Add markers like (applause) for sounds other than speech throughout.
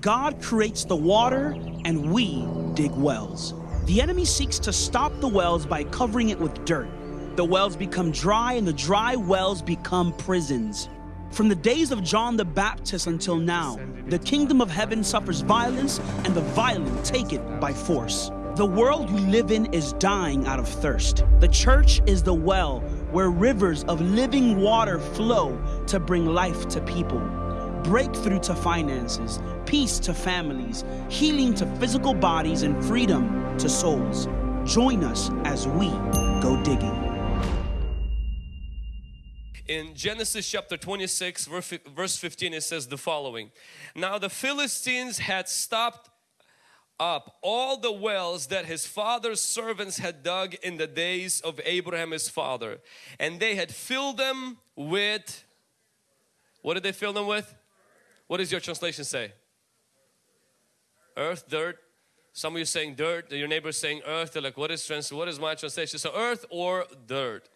God creates the water and we dig wells. The enemy seeks to stop the wells by covering it with dirt. The wells become dry and the dry wells become prisons. From the days of John the Baptist until now, the kingdom of heaven suffers violence and the violent take it by force. The world we live in is dying out of thirst. The church is the well where rivers of living water flow to bring life to people. Breakthrough to finances, peace to families, healing to physical bodies, and freedom to souls. Join us as we go digging. In Genesis chapter 26, verse 15, it says the following Now the Philistines had stopped up all the wells that his father's servants had dug in the days of Abraham his father, and they had filled them with what did they fill them with? What does your translation say? Earth, dirt. Some of you saying dirt, your neighbor saying earth. They're like, what is trans what is my translation? So earth or dirt.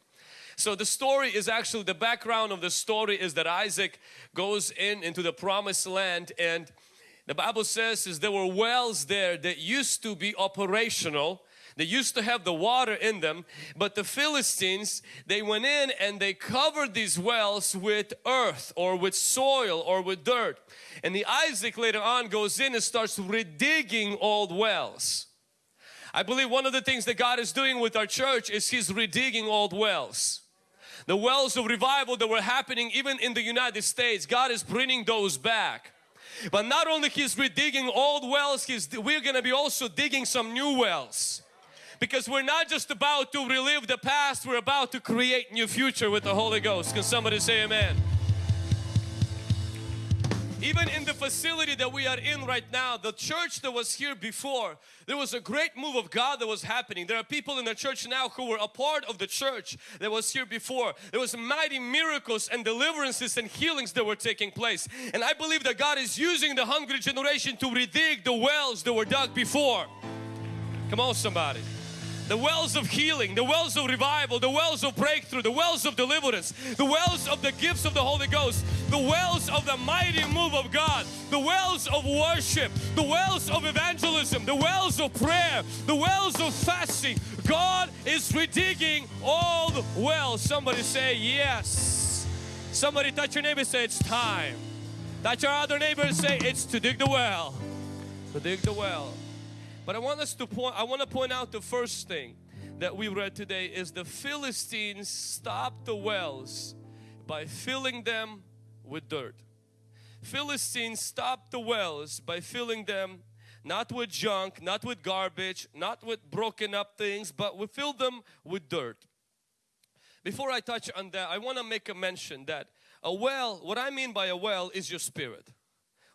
So the story is actually the background of the story is that Isaac goes in into the promised land and the Bible says is there were wells there that used to be operational they used to have the water in them but the Philistines they went in and they covered these wells with earth or with soil or with dirt. And the Isaac later on goes in and starts redigging old wells. I believe one of the things that God is doing with our church is He's redigging old wells. The wells of revival that were happening even in the United States God is bringing those back. But not only he's redigging old wells, he's, we're going to be also digging some new wells. Because we're not just about to relive the past, we're about to create new future with the Holy Ghost. Can somebody say amen? Even in the facility that we are in right now, the church that was here before, there was a great move of God that was happening. There are people in the church now who were a part of the church that was here before. There was mighty miracles and deliverances and healings that were taking place. And I believe that God is using the hungry generation to redig the wells that were dug before. Come on somebody the wells of healing, the wells of revival, the wells of breakthrough, the wells of deliverance, the wells of the gifts of the Holy Ghost, the wells of the mighty move of God, the wells of worship, the wells of evangelism, the wells of prayer, the wells of fasting. God is redigging all the wells. Somebody say yes. Somebody touch your neighbor and say it's time. Touch your other neighbor and say it's to dig the well. To dig the well. But I want us to point, I want to point out the first thing that we read today is the Philistines stopped the wells by filling them with dirt. Philistines stopped the wells by filling them not with junk, not with garbage, not with broken up things, but we filled them with dirt. Before I touch on that, I want to make a mention that a well, what I mean by a well is your spirit.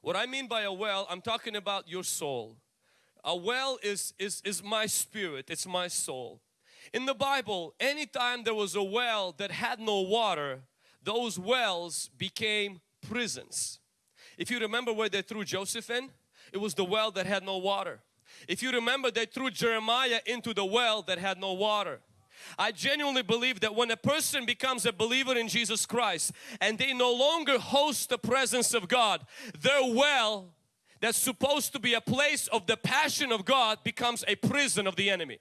What I mean by a well, I'm talking about your soul. A well is, is, is my spirit, it's my soul. In the Bible, anytime there was a well that had no water, those wells became prisons. If you remember where they threw Joseph in, it was the well that had no water. If you remember, they threw Jeremiah into the well that had no water. I genuinely believe that when a person becomes a believer in Jesus Christ and they no longer host the presence of God, their well that's supposed to be a place of the passion of God becomes a prison of the enemy.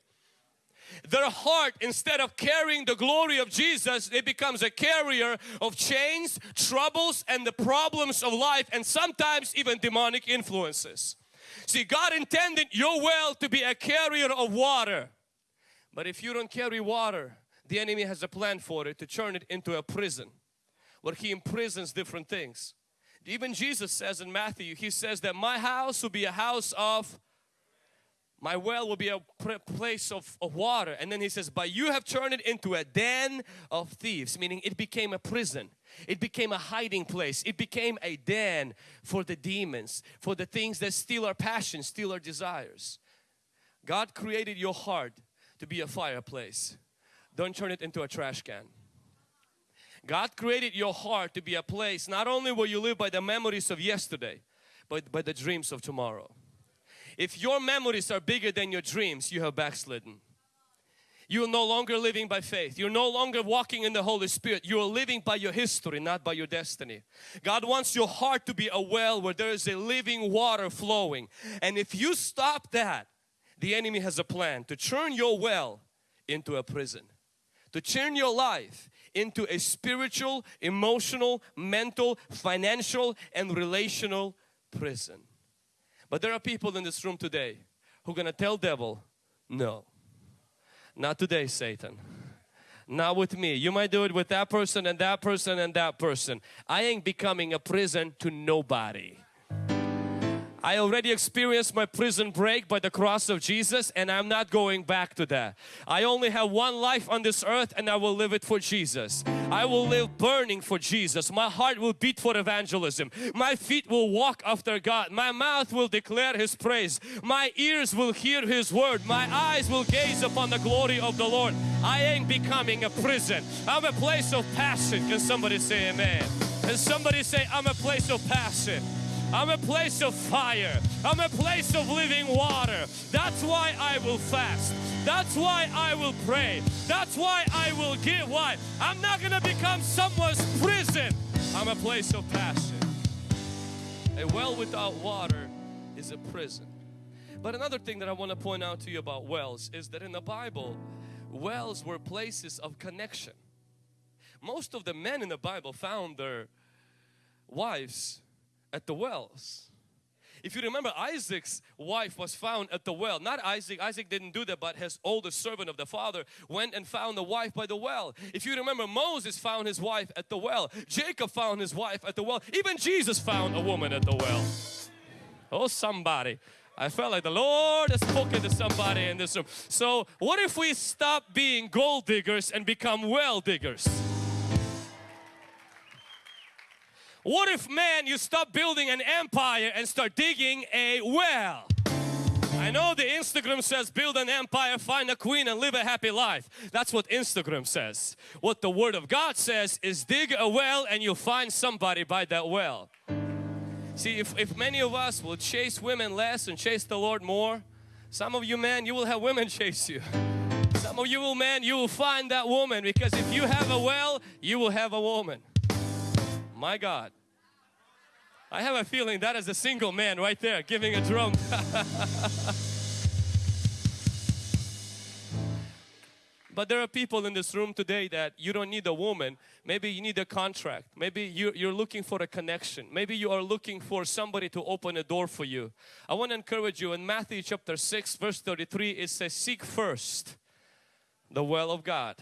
Their heart, instead of carrying the glory of Jesus, it becomes a carrier of chains, troubles, and the problems of life, and sometimes even demonic influences. See, God intended your well to be a carrier of water. But if you don't carry water, the enemy has a plan for it to turn it into a prison where he imprisons different things. Even Jesus says in Matthew, He says that my house will be a house of, my well will be a place of, of water. And then He says, but you have turned it into a den of thieves, meaning it became a prison. It became a hiding place. It became a den for the demons, for the things that steal our passion, steal our desires. God created your heart to be a fireplace. Don't turn it into a trash can. God created your heart to be a place not only where you live by the memories of yesterday, but by the dreams of tomorrow. If your memories are bigger than your dreams, you have backslidden. You're no longer living by faith. You're no longer walking in the Holy Spirit. You're living by your history, not by your destiny. God wants your heart to be a well where there is a living water flowing. And if you stop that, the enemy has a plan to turn your well into a prison. To turn your life into a spiritual, emotional, mental, financial and relational prison. But there are people in this room today who are going to tell devil, no not today, Satan. Not with me. You might do it with that person and that person and that person. I ain't becoming a prison to nobody. I already experienced my prison break by the cross of Jesus and I'm not going back to that. I only have one life on this earth and I will live it for Jesus. I will live burning for Jesus. My heart will beat for evangelism. My feet will walk after God. My mouth will declare His praise. My ears will hear His word. My eyes will gaze upon the glory of the Lord. I ain't becoming a prison. I'm a place of passion. Can somebody say amen? Can somebody say I'm a place of passion? I'm a place of fire. I'm a place of living water. That's why I will fast. That's why I will pray. That's why I will give. Why? I'm not going to become someone's prison. I'm a place of passion. A well without water is a prison. But another thing that I want to point out to you about wells is that in the Bible, wells were places of connection. Most of the men in the Bible found their wives at the wells. If you remember Isaac's wife was found at the well. Not Isaac, Isaac didn't do that but his oldest servant of the father went and found the wife by the well. If you remember Moses found his wife at the well. Jacob found his wife at the well. Even Jesus found a woman at the well. Oh somebody. I felt like the Lord has spoken to somebody in this room. So what if we stop being gold diggers and become well diggers? What if man you stop building an empire and start digging a well? I know the Instagram says build an empire, find a queen and live a happy life. That's what Instagram says. What the word of God says is dig a well and you'll find somebody by that well. See if, if many of us will chase women less and chase the Lord more, some of you men you will have women (laughs) chase you. Some of you will men you will find that woman because if you have a well you will have a woman. My God. I have a feeling that is a single man right there giving a drum. (laughs) but there are people in this room today that you don't need a woman. Maybe you need a contract. Maybe you, you're looking for a connection. Maybe you are looking for somebody to open a door for you. I want to encourage you in Matthew chapter 6 verse 33 it says seek first the well of God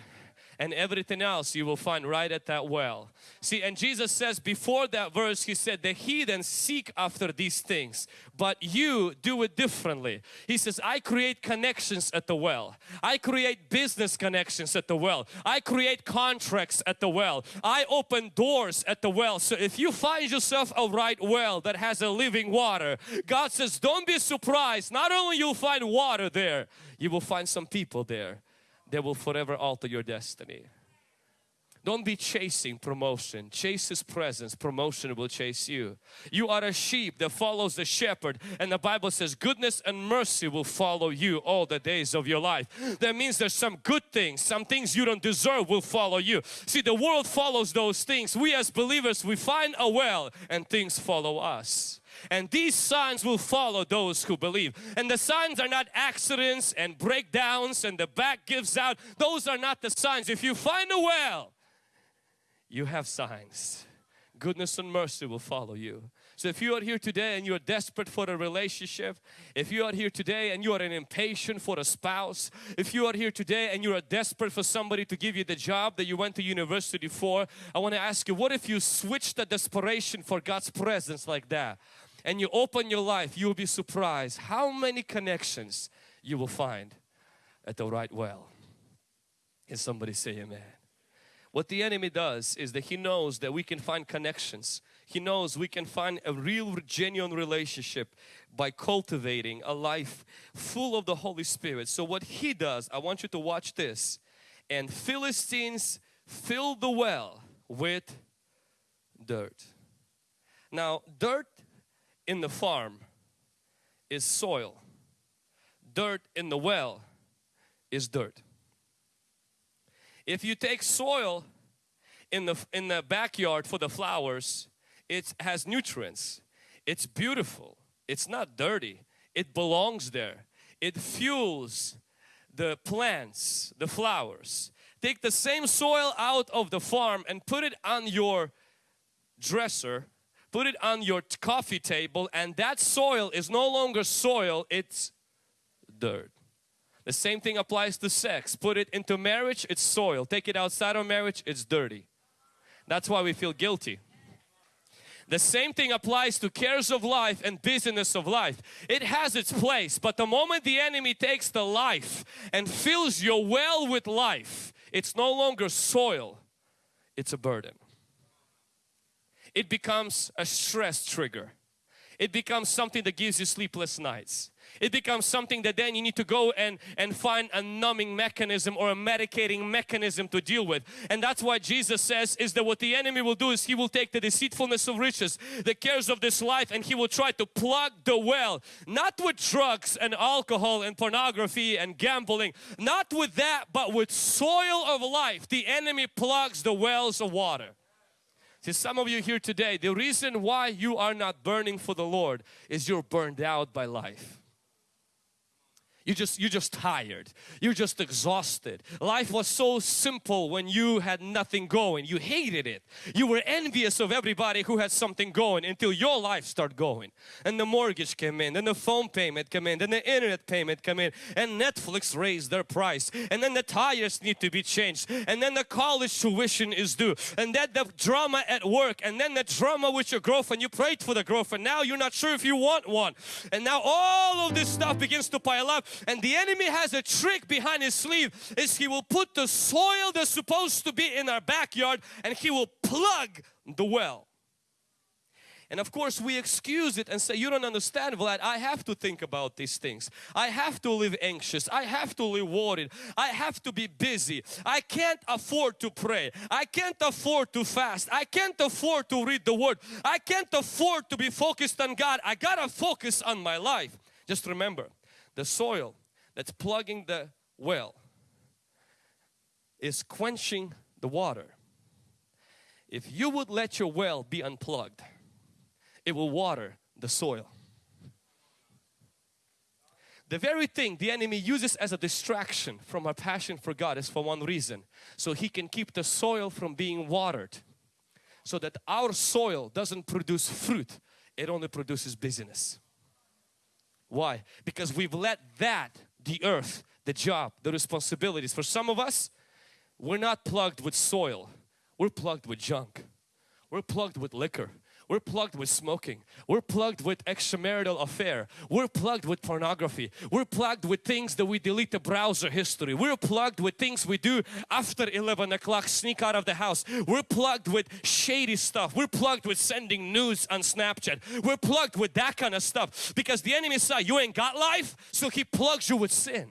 and everything else you will find right at that well. See, and Jesus says before that verse, He said, the heathen seek after these things, but you do it differently. He says, I create connections at the well. I create business connections at the well. I create contracts at the well. I open doors at the well. So if you find yourself a right well that has a living water, God says, don't be surprised. Not only you'll find water there, you will find some people there that will forever alter your destiny. Don't be chasing promotion. Chase His presence. Promotion will chase you. You are a sheep that follows the shepherd and the Bible says goodness and mercy will follow you all the days of your life. That means there's some good things, some things you don't deserve will follow you. See the world follows those things. We as believers we find a well and things follow us and these signs will follow those who believe. And the signs are not accidents and breakdowns and the back gives out. Those are not the signs. If you find a well, you have signs. Goodness and mercy will follow you. So if you are here today and you are desperate for a relationship, if you are here today and you are an impatient for a spouse, if you are here today and you are desperate for somebody to give you the job that you went to university for, I want to ask you, what if you switch the desperation for God's presence like that? And you open your life, you will be surprised how many connections you will find at the right well. Can somebody say amen? What the enemy does is that he knows that we can find connections. He knows we can find a real genuine relationship by cultivating a life full of the Holy Spirit. So what he does, I want you to watch this. And Philistines filled the well with dirt. Now dirt in the farm is soil. Dirt in the well is dirt. If you take soil in the in the backyard for the flowers, it has nutrients. It's beautiful. It's not dirty. It belongs there. It fuels the plants, the flowers. Take the same soil out of the farm and put it on your dresser, put it on your coffee table and that soil is no longer soil, it's dirt. The same thing applies to sex. Put it into marriage, it's soil. Take it outside of marriage, it's dirty. That's why we feel guilty. The same thing applies to cares of life and business of life. It has its place, but the moment the enemy takes the life and fills your well with life, it's no longer soil, it's a burden. It becomes a stress trigger. It becomes something that gives you sleepless nights it becomes something that then you need to go and, and find a numbing mechanism or a medicating mechanism to deal with. And that's why Jesus says is that what the enemy will do is he will take the deceitfulness of riches, the cares of this life and he will try to plug the well. Not with drugs and alcohol and pornography and gambling. Not with that but with soil of life. The enemy plugs the wells of water. See some of you here today, the reason why you are not burning for the Lord is you're burned out by life. You just, you're just tired. You're just exhausted. Life was so simple when you had nothing going. You hated it. You were envious of everybody who had something going until your life started going. And the mortgage came in, then the phone payment came in, then the internet payment came in, and Netflix raised their price. And then the tires need to be changed. And then the college tuition is due. And then the drama at work. And then the drama with your girlfriend. You prayed for the girlfriend. Now you're not sure if you want one. And now all of this stuff begins to pile up and the enemy has a trick behind his sleeve is he will put the soil that's supposed to be in our backyard and he will plug the well. And of course we excuse it and say, you don't understand Vlad, I have to think about these things. I have to live anxious. I have to live worried. I have to be busy. I can't afford to pray. I can't afford to fast. I can't afford to read the word. I can't afford to be focused on God. I gotta focus on my life. Just remember, the soil that's plugging the well is quenching the water. If you would let your well be unplugged, it will water the soil. The very thing the enemy uses as a distraction from our passion for God is for one reason. So he can keep the soil from being watered. So that our soil doesn't produce fruit, it only produces busyness. Why? Because we've let that, the earth, the job, the responsibilities. For some of us, we're not plugged with soil. We're plugged with junk. We're plugged with liquor. We're plugged with smoking. We're plugged with extramarital affair. We're plugged with pornography. We're plugged with things that we delete the browser history. We're plugged with things we do after 11 o'clock, sneak out of the house. We're plugged with shady stuff. We're plugged with sending news on Snapchat. We're plugged with that kind of stuff because the enemy said you ain't got life so he plugs you with sin.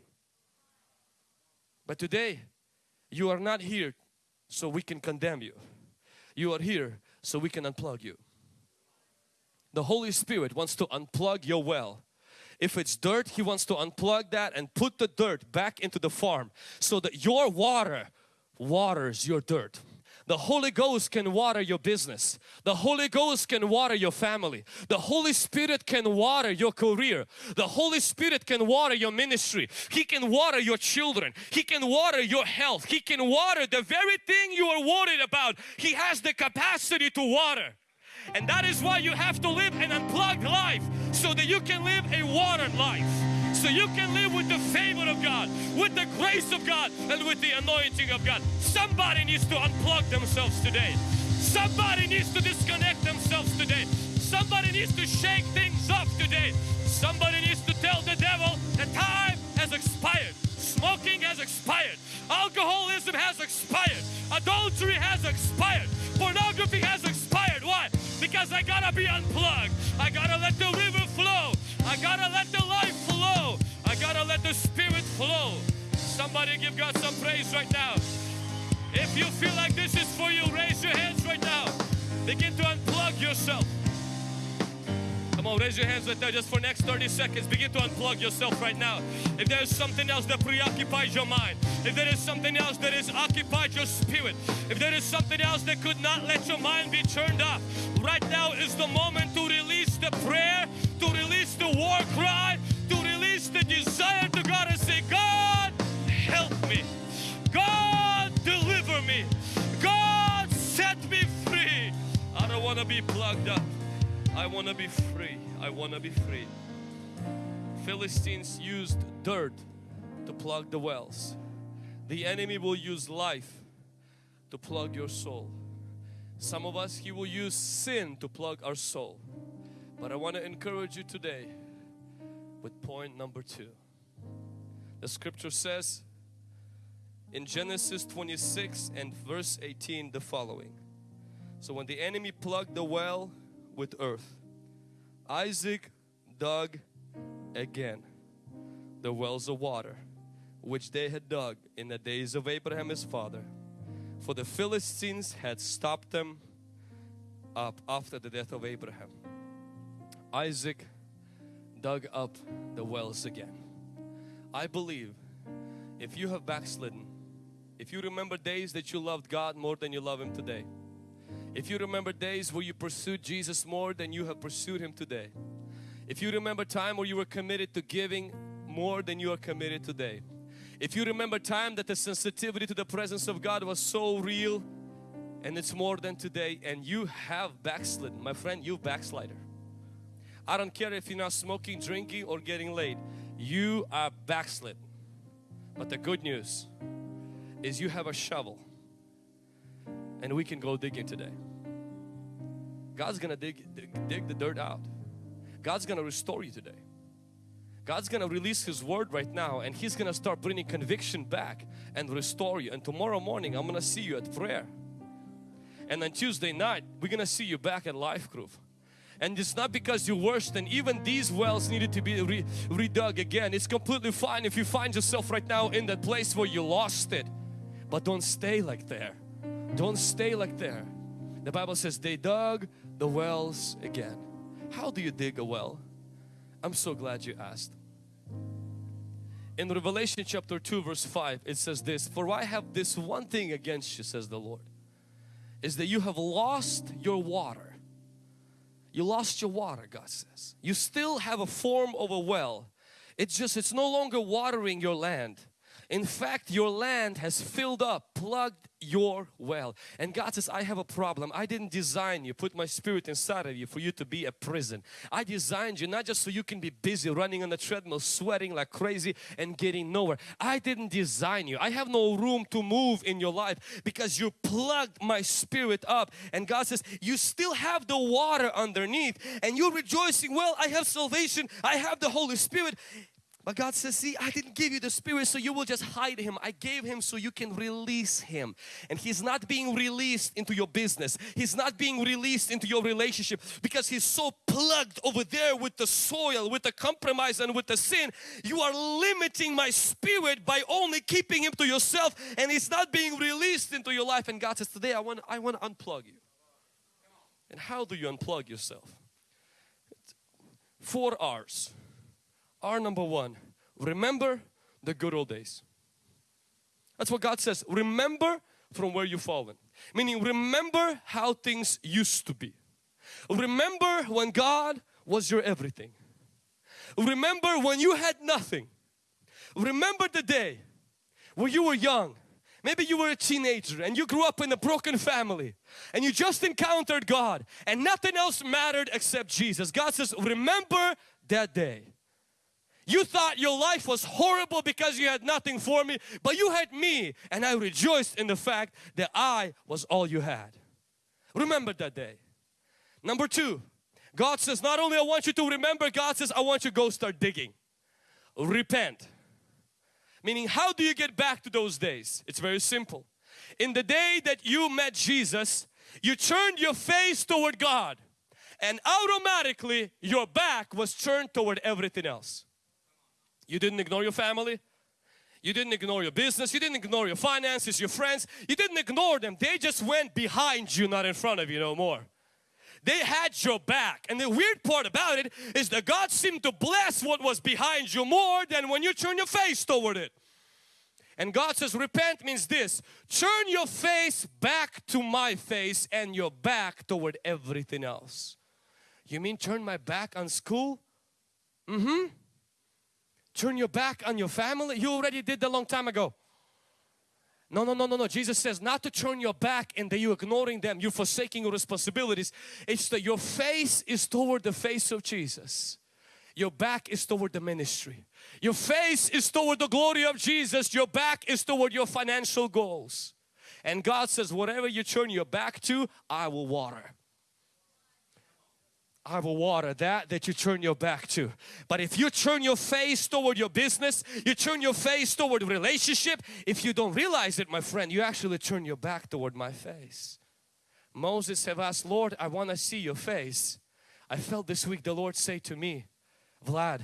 But today you are not here so we can condemn you. You are here so we can unplug you the Holy Spirit wants to unplug your well. If it's dirt, He wants to unplug that and put the dirt back into the farm so that your water waters your dirt. The Holy Ghost can water your business. The Holy Ghost can water your family. The Holy Spirit can water your career. The Holy Spirit can water your ministry. He can water your children. He can water your health. He can water the very thing you are worried about. He has the capacity to water. And that is why you have to live an unplugged life so that you can live a watered life. So you can live with the favor of God, with the grace of God, and with the anointing of God. Somebody needs to unplug themselves today. Somebody needs to disconnect themselves today. Somebody needs to shake things up today. Somebody needs to tell the devil the time has expired. Smoking has expired. Alcoholism has expired. Adultery has expired. Pornography? I gotta be unplugged. I gotta let the river flow. I gotta let the life flow. I gotta let the spirit flow. Somebody give God some praise right now. If you feel like this is for you, raise your hands right now. Begin to unplug yourself. Come on, raise your hands right there just for next 30 seconds. Begin to unplug yourself right now. If there is something else that preoccupies your mind, if there is something else that has occupied your spirit, if there is something else that could not let your mind be turned off, right now is the moment to release the prayer, to release the war cry, to release the desire to God and say, God, help me. God, deliver me. God, set me free. I don't want to be plugged up. I want to be free. I want to be free. Philistines used dirt to plug the wells. The enemy will use life to plug your soul. Some of us, he will use sin to plug our soul. But I want to encourage you today with point number two. The scripture says in Genesis 26 and verse 18 the following. So when the enemy plugged the well with earth, Isaac dug again the wells of water which they had dug in the days of Abraham his father. For the Philistines had stopped them up after the death of Abraham. Isaac dug up the wells again. I believe if you have backslidden, if you remember days that you loved God more than you love Him today, if you remember days where you pursued Jesus more than you have pursued Him today, if you remember time where you were committed to giving more than you are committed today, if you remember time that the sensitivity to the presence of God was so real and it's more than today and you have backslidden, my friend, you backslider. I don't care if you're not smoking, drinking or getting laid. You are backslid. But the good news is you have a shovel and we can go digging today. God's gonna dig, dig, dig the dirt out. God's gonna restore you today. God's gonna release His word right now and He's gonna start bringing conviction back and restore you. And tomorrow morning I'm gonna see you at prayer. And on Tuesday night we're gonna see you back at Life Group. And it's not because you're worse than even these wells needed to be re redug again. It's completely fine if you find yourself right now in that place where you lost it. But don't stay like there. Don't stay like there. The Bible says they dug the wells again. How do you dig a well? I'm so glad you asked. In Revelation chapter 2 verse 5 it says this, For I have this one thing against you says the Lord, is that you have lost your water you lost your water, God says. You still have a form of a well. It's just, it's no longer watering your land. In fact, your land has filled up, plugged your well. And God says, I have a problem. I didn't design you, put my spirit inside of you for you to be a prison. I designed you not just so you can be busy running on the treadmill, sweating like crazy and getting nowhere. I didn't design you. I have no room to move in your life because you plugged my spirit up. And God says, you still have the water underneath and you're rejoicing, well, I have salvation. I have the Holy Spirit. But God says, see, I didn't give you the Spirit so you will just hide Him. I gave Him so you can release Him. And He's not being released into your business. He's not being released into your relationship because He's so plugged over there with the soil, with the compromise and with the sin. You are limiting my Spirit by only keeping Him to yourself and He's not being released into your life. And God says, today I want, I want to unplug you. And how do you unplug yourself? Four R's. R number one, remember the good old days. That's what God says. Remember from where you've fallen. Meaning remember how things used to be. Remember when God was your everything. Remember when you had nothing. Remember the day when you were young. Maybe you were a teenager and you grew up in a broken family and you just encountered God and nothing else mattered except Jesus. God says, remember that day. You thought your life was horrible because you had nothing for me, but you had me and I rejoiced in the fact that I was all you had. Remember that day. Number two, God says not only I want you to remember, God says I want you to go start digging. Repent. Meaning how do you get back to those days? It's very simple. In the day that you met Jesus, you turned your face toward God and automatically your back was turned toward everything else. You didn't ignore your family. You didn't ignore your business. You didn't ignore your finances, your friends. You didn't ignore them. They just went behind you, not in front of you no more. they had your back. And the weird part about it is that God seemed to bless what was behind you more than when you turn your face toward it. And God says repent means this, turn your face back to my face and your back toward everything else. You mean turn my back on school? Mm-hmm. Turn your back on your family? You already did that long time ago. No, no, no, no, no. Jesus says not to turn your back and that you're ignoring them, you're forsaking your responsibilities. It's that your face is toward the face of Jesus. Your back is toward the ministry. Your face is toward the glory of Jesus. Your back is toward your financial goals. And God says, whatever you turn your back to, I will water. I will water that that you turn your back to. But if you turn your face toward your business, you turn your face toward relationship, if you don't realize it, my friend, you actually turn your back toward my face. Moses have asked, Lord, I want to see your face. I felt this week the Lord say to me, Vlad,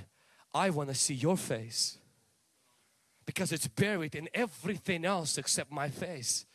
I want to see your face because it's buried in everything else except my face.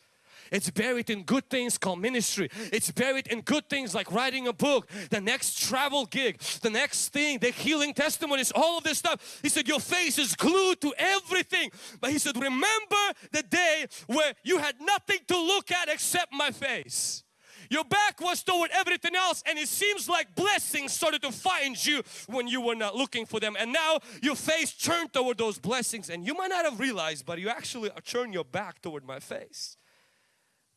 It's buried in good things called ministry. It's buried in good things like writing a book, the next travel gig, the next thing, the healing testimonies, all of this stuff. He said, your face is glued to everything. But he said, remember the day where you had nothing to look at except my face. Your back was toward everything else and it seems like blessings started to find you when you were not looking for them and now your face turned toward those blessings and you might not have realized but you actually turned your back toward my face.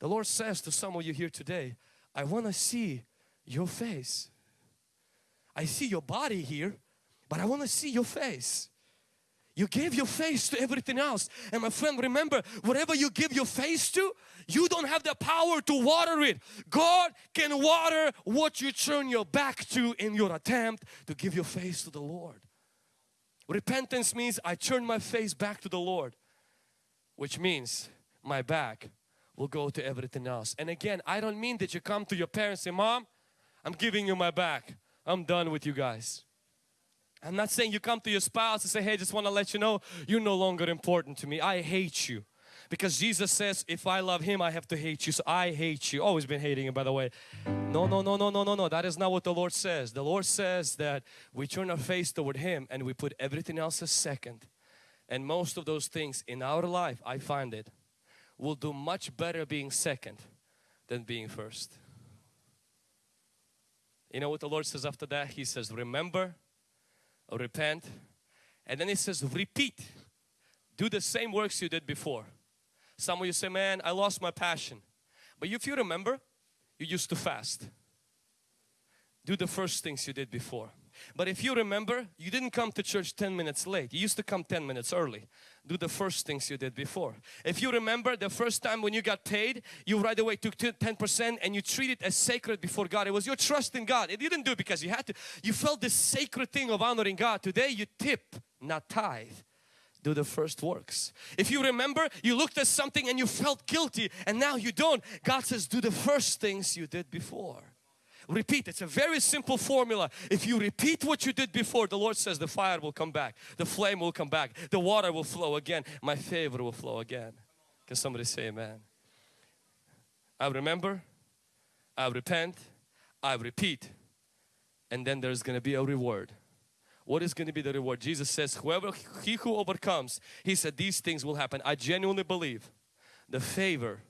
The Lord says to some of you here today, I want to see your face. I see your body here, but I want to see your face. You gave your face to everything else. And my friend, remember, whatever you give your face to, you don't have the power to water it. God can water what you turn your back to in your attempt to give your face to the Lord. Repentance means I turn my face back to the Lord, which means my back will go to everything else. And again, I don't mean that you come to your parents and say, Mom, I'm giving you my back. I'm done with you guys. I'm not saying you come to your spouse and say, hey, just want to let you know you're no longer important to me. I hate you. Because Jesus says, if I love Him, I have to hate you. So I hate you. Always been hating Him, by the way. No, no, no, no, no, no, no. That is not what the Lord says. The Lord says that we turn our face toward Him and we put everything else as second. And most of those things in our life, I find it, will do much better being second than being first. You know what the Lord says after that? He says, remember, repent, and then He says, repeat. Do the same works you did before. Some of you say, man, I lost my passion. But if you remember, you used to fast. Do the first things you did before. But if you remember, you didn't come to church 10 minutes late. You used to come 10 minutes early. Do the first things you did before. If you remember the first time when you got paid, you right away took 10% and you treat it as sacred before God. It was your trust in God. It didn't do it because you had to. You felt this sacred thing of honoring God. Today you tip, not tithe do the first works. If you remember, you looked at something and you felt guilty and now you don't. God says do the first things you did before repeat. It's a very simple formula. If you repeat what you did before, the Lord says the fire will come back, the flame will come back, the water will flow again, my favor will flow again. Can somebody say amen? I remember, I repent, I repeat, and then there's going to be a reward. What is going to be the reward? Jesus says, whoever, he who overcomes, he said these things will happen. I genuinely believe the favor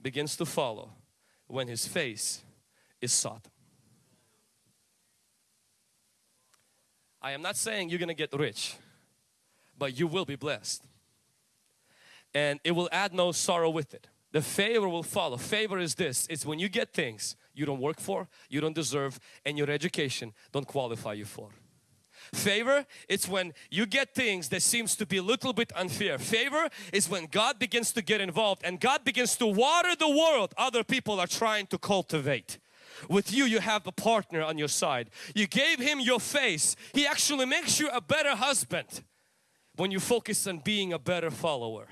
begins to follow when his face is sought. I am not saying you're gonna get rich, but you will be blessed. And it will add no sorrow with it. The favor will follow. Favor is this, it's when you get things you don't work for, you don't deserve, and your education don't qualify you for. Favor, it's when you get things that seems to be a little bit unfair. Favor is when God begins to get involved and God begins to water the world other people are trying to cultivate. With you, you have a partner on your side. You gave him your face. He actually makes you a better husband when you focus on being a better follower.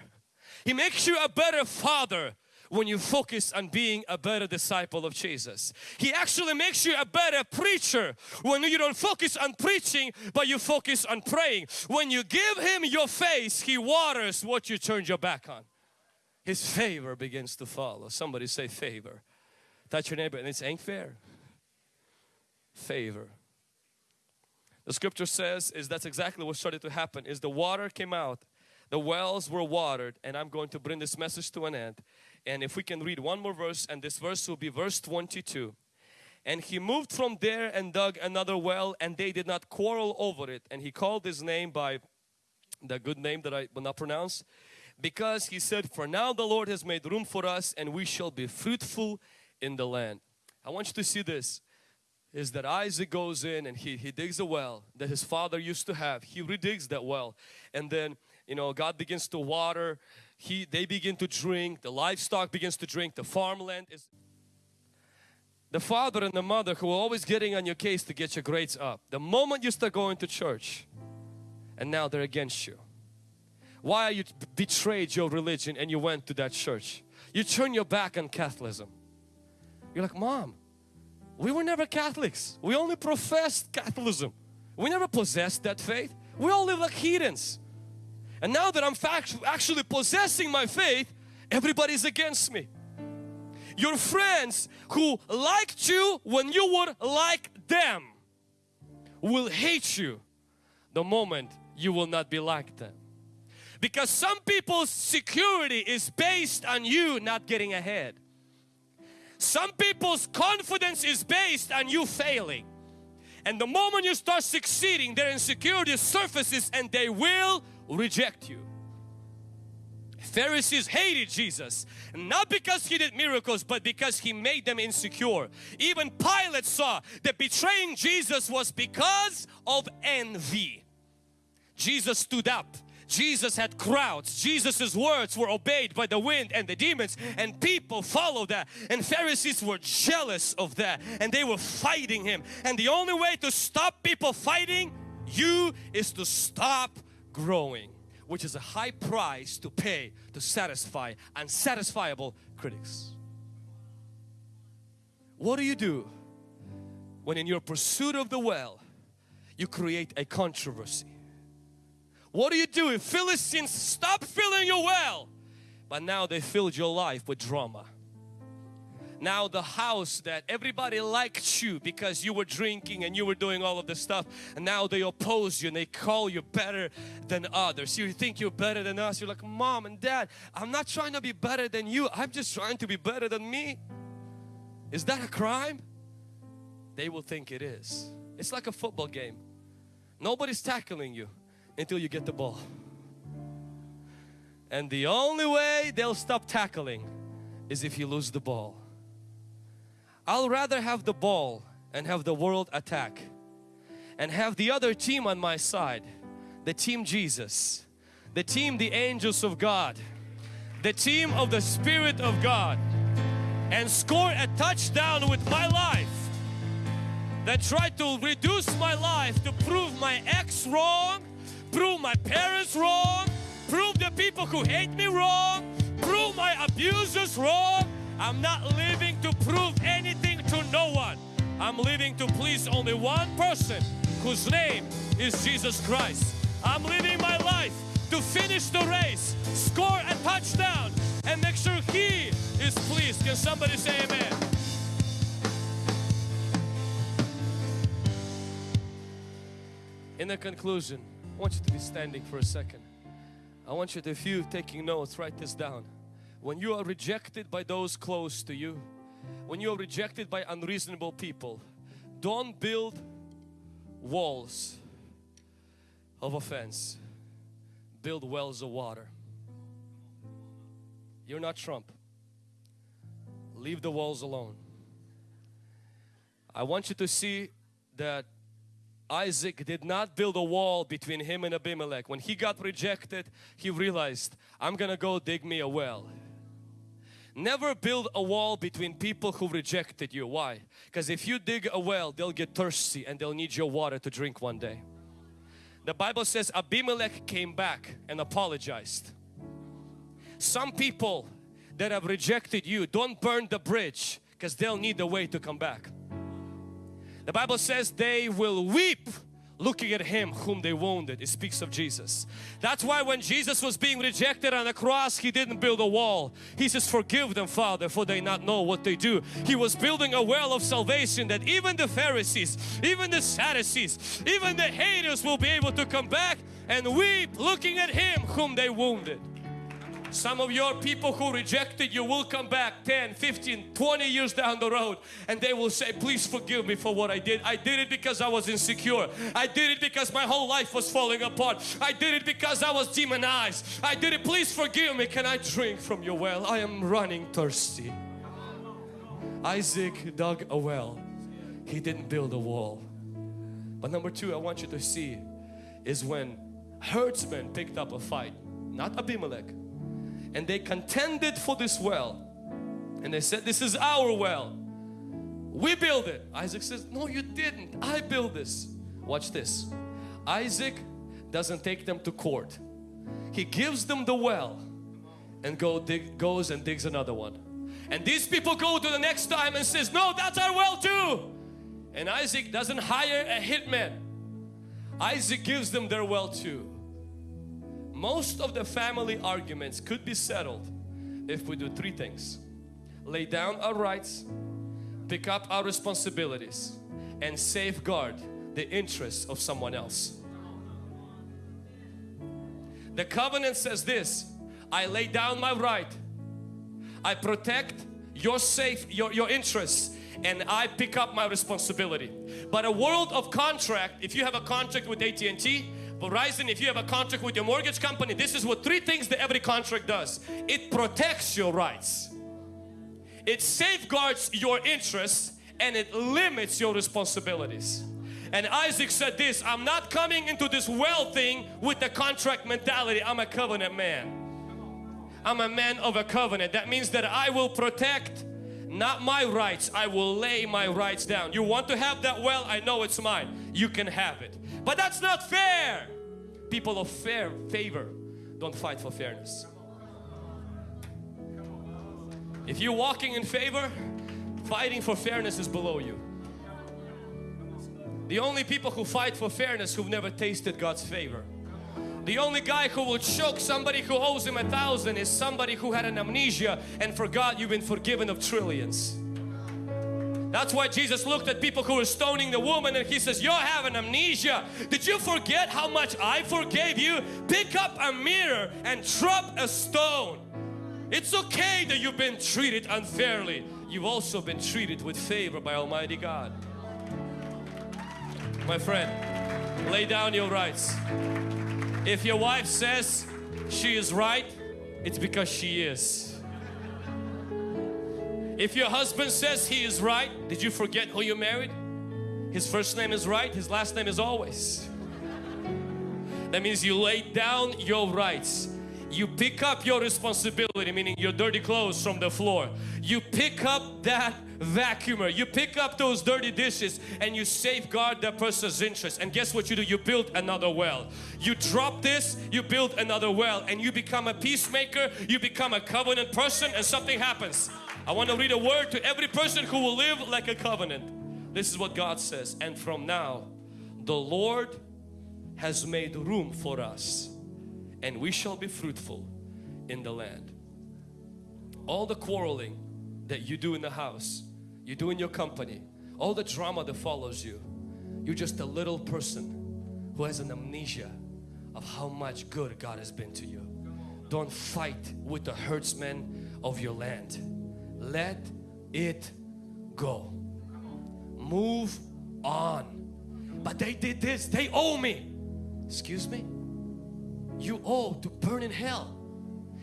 He makes you a better father when you focus on being a better disciple of Jesus. He actually makes you a better preacher when you don't focus on preaching but you focus on praying. When you give Him your face, He waters what you turned your back on. His favor begins to follow. Somebody say favor. Touch your neighbor and it ain't fair. favor. The scripture says is that's exactly what started to happen is the water came out, the wells were watered and I'm going to bring this message to an end. And if we can read one more verse and this verse will be verse 22. And he moved from there and dug another well and they did not quarrel over it. And he called his name by the good name that I will not pronounce because he said for now the Lord has made room for us and we shall be fruitful in the land. I want you to see this is that Isaac goes in and he, he digs a well that his father used to have. He redigs that well and then you know God begins to water. He, they begin to drink, the livestock begins to drink, the farmland is the father and the mother who are always getting on your case to get your grades up. The moment you start going to church and now they're against you. Why are you betrayed your religion and you went to that church? You turn your back on Catholicism. You're like, Mom, we were never Catholics. We only professed Catholicism. We never possessed that faith. We all live like heathens. And now that I'm actually possessing my faith, everybody's against me. Your friends who liked you when you were like them will hate you the moment you will not be like them. Because some people's security is based on you not getting ahead. Some people's confidence is based on you failing. And the moment you start succeeding, their insecurity surfaces and they will reject you. Pharisees hated Jesus not because he did miracles but because he made them insecure. Even Pilate saw that betraying Jesus was because of envy. Jesus stood up Jesus had crowds. Jesus's words were obeyed by the wind and the demons and people followed that. And Pharisees were jealous of that and they were fighting him. And the only way to stop people fighting you is to stop growing which is a high price to pay to satisfy unsatisfiable critics. What do you do when in your pursuit of the well you create a controversy? What do you do if Philistines stop filling your well? But now they filled your life with drama. Now the house that everybody liked you because you were drinking and you were doing all of this stuff and now they oppose you and they call you better than others. You think you're better than us. You're like, mom and dad, I'm not trying to be better than you. I'm just trying to be better than me. Is that a crime? They will think it is. It's like a football game. Nobody's tackling you until you get the ball. And the only way they'll stop tackling is if you lose the ball. I'll rather have the ball and have the world attack and have the other team on my side, the team Jesus, the team the angels of God, the team of the Spirit of God. And score a touchdown with my life. That tried to reduce my life to prove my ex wrong prove my parents wrong, prove the people who hate me wrong, prove my abusers wrong. I'm not living to prove anything to no one. I'm living to please only one person whose name is Jesus Christ. I'm living my life to finish the race, score a touchdown, and make sure He is pleased. Can somebody say amen? In the conclusion, want you to be standing for a second. I want you to, if you taking notes, write this down. When you are rejected by those close to you, when you are rejected by unreasonable people, don't build walls of offense. Build wells of water. You're not Trump. Leave the walls alone. I want you to see that Isaac did not build a wall between him and Abimelech. When he got rejected, he realized, I'm gonna go dig me a well. Never build a wall between people who rejected you. Why? Because if you dig a well, they'll get thirsty and they'll need your water to drink one day. The Bible says Abimelech came back and apologized. Some people that have rejected you, don't burn the bridge because they'll need a way to come back. The Bible says they will weep looking at him whom they wounded. It speaks of Jesus. That's why when Jesus was being rejected on the cross, he didn't build a wall. He says, forgive them, Father, for they not know what they do. He was building a well of salvation that even the Pharisees, even the Sadducees, even the haters will be able to come back and weep looking at him whom they wounded. Some of your people who rejected you will come back 10, 15, 20 years down the road and they will say, please forgive me for what I did. I did it because I was insecure. I did it because my whole life was falling apart. I did it because I was demonized. I did it, please forgive me. Can I drink from your well? I am running thirsty. Isaac dug a well. He didn't build a wall. But number two I want you to see is when herdsmen picked up a fight, not Abimelech, and they contended for this well. And they said this is our well. We build it. Isaac says no you didn't. I build this. Watch this. Isaac doesn't take them to court. He gives them the well and go dig, goes and digs another one. And these people go to the next time and says no that's our well too. And Isaac doesn't hire a hitman. Isaac gives them their well too most of the family arguments could be settled if we do three things. Lay down our rights, pick up our responsibilities and safeguard the interests of someone else. The covenant says this, I lay down my right, I protect your safe, your, your interests and I pick up my responsibility. But a world of contract, if you have a contract with AT&T, Verizon, if you have a contract with your mortgage company, this is what three things that every contract does. It protects your rights. It safeguards your interests and it limits your responsibilities. And Isaac said this, I'm not coming into this well thing with the contract mentality. I'm a covenant man. I'm a man of a covenant. That means that I will protect not my rights. I will lay my rights down. You want to have that well? I know it's mine. You can have it. But that's not fair. People of fair favor don't fight for fairness. If you're walking in favor, fighting for fairness is below you. The only people who fight for fairness who've never tasted God's favor. The only guy who will choke somebody who owes him a thousand is somebody who had an amnesia and forgot you've been forgiven of trillions. That's why Jesus looked at people who were stoning the woman and He says, you're having amnesia. Did you forget how much I forgave you? Pick up a mirror and drop a stone. It's okay that you've been treated unfairly. You've also been treated with favor by Almighty God. My friend, lay down your rights. If your wife says she is right, it's because she is. If your husband says he is right, did you forget who you married? His first name is right, his last name is always. That means you lay down your rights. You pick up your responsibility, meaning your dirty clothes from the floor. You pick up that vacuumer. You pick up those dirty dishes and you safeguard that person's interest. And guess what you do? You build another well. You drop this, you build another well and you become a peacemaker, you become a covenant person and something happens. I want to read a word to every person who will live like a covenant. This is what God says. And from now, the Lord has made room for us and we shall be fruitful in the land. All the quarreling that you do in the house, you do in your company, all the drama that follows you, you're just a little person who has an amnesia of how much good God has been to you. Don't fight with the herdsmen of your land let it go. Move on. But they did this, they owe me. Excuse me? You owe to burn in hell.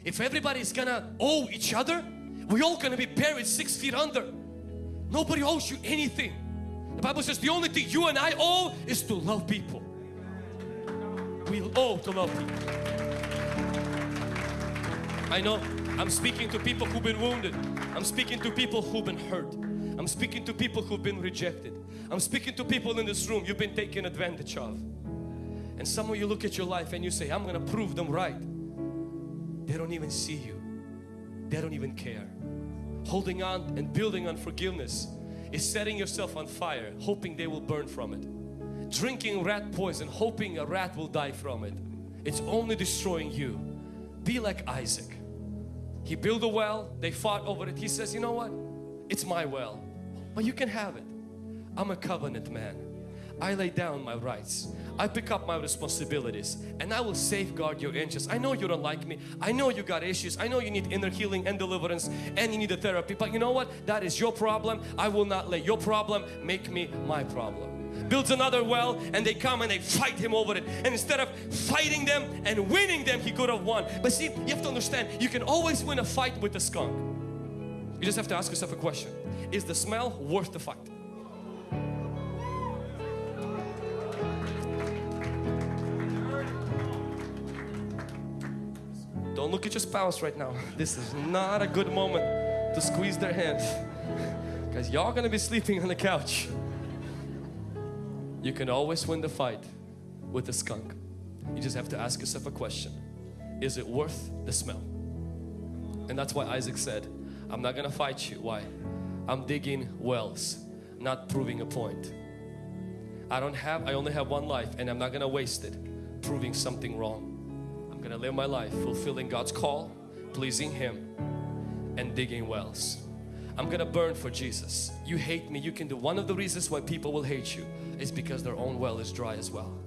If everybody's gonna owe each other, we're all gonna be buried six feet under. Nobody owes you anything. The Bible says the only thing you and I owe is to love people. We owe to love people. I know I'm speaking to people who've been wounded. I'm speaking to people who've been hurt. I'm speaking to people who've been rejected. I'm speaking to people in this room you've been taken advantage of. And some of you look at your life and you say, I'm going to prove them right. They don't even see you. They don't even care. Holding on and building on forgiveness is setting yourself on fire, hoping they will burn from it. drinking rat poison, hoping a rat will die from it. It's only destroying you. Be like Isaac. He built a well, they fought over it. He says, you know what? It's my well, but you can have it. I'm a covenant man. I lay down my rights. I pick up my responsibilities and I will safeguard your interests. I know you don't like me. I know you got issues. I know you need inner healing and deliverance and you need a therapy. But you know what? That is your problem. I will not let your problem make me my problem builds another well and they come and they fight him over it. And instead of fighting them and winning them he could have won. But see you have to understand you can always win a fight with a skunk. You just have to ask yourself a question. Is the smell worth the fight? Don't look at your spouse right now. (laughs) This is not a good moment to squeeze their hand because (laughs) y'all gonna be sleeping on the couch. You can always win the fight with a skunk. You just have to ask yourself a question. Is it worth the smell? And that's why Isaac said, I'm not gonna fight you. Why? I'm digging wells, not proving a point. I don't have, I only have one life and I'm not gonna waste it proving something wrong. I'm gonna live my life fulfilling God's call, pleasing Him and digging wells. I'm gonna burn for Jesus. You hate me, you can do. One of the reasons why people will hate you is because their own well is dry as well.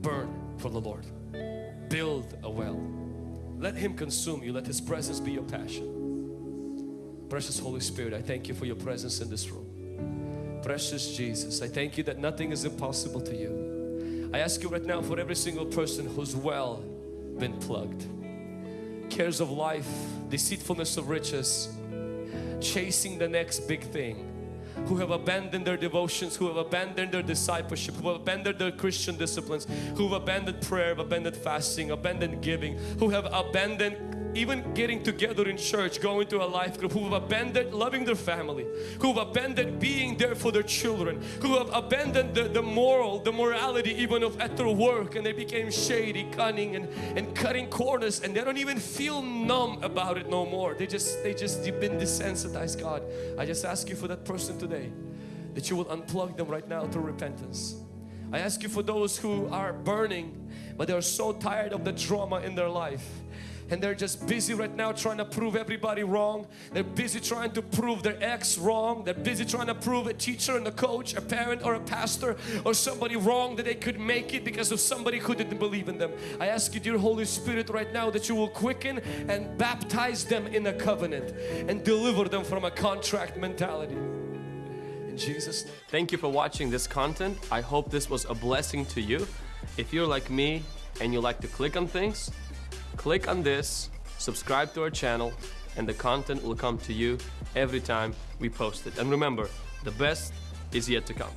Burn for the Lord. Build a well. Let Him consume you. Let His presence be your passion. Precious Holy Spirit, I thank you for your presence in this room. Precious Jesus, I thank you that nothing is impossible to you. I ask you right now for every single person who's well been plugged. Cares of life, deceitfulness of riches, chasing the next big thing who have abandoned their devotions, who have abandoned their discipleship, who have abandoned their Christian disciplines, who have abandoned prayer, abandoned fasting, abandoned giving, who have abandoned even getting together in church, going to a life group, who have abandoned loving their family, who have abandoned being there for their children, who have abandoned the, the moral, the morality even of at their work and they became shady, cunning and, and cutting corners and they don't even feel numb about it no more. They just, they just, you've been desensitized God. I just ask you for that person today that you will unplug them right now through repentance. I ask you for those who are burning but they are so tired of the drama in their life and they're just busy right now trying to prove everybody wrong. They're busy trying to prove their ex wrong. They're busy trying to prove a teacher and a coach, a parent or a pastor or somebody wrong that they could make it because of somebody who didn't believe in them. I ask you dear Holy Spirit right now that you will quicken and baptize them in a covenant and deliver them from a contract mentality. In Jesus name. Thank you for watching this content. I hope this was a blessing to you. If you're like me and you like to click on things, Click on this, subscribe to our channel, and the content will come to you every time we post it. And remember, the best is yet to come.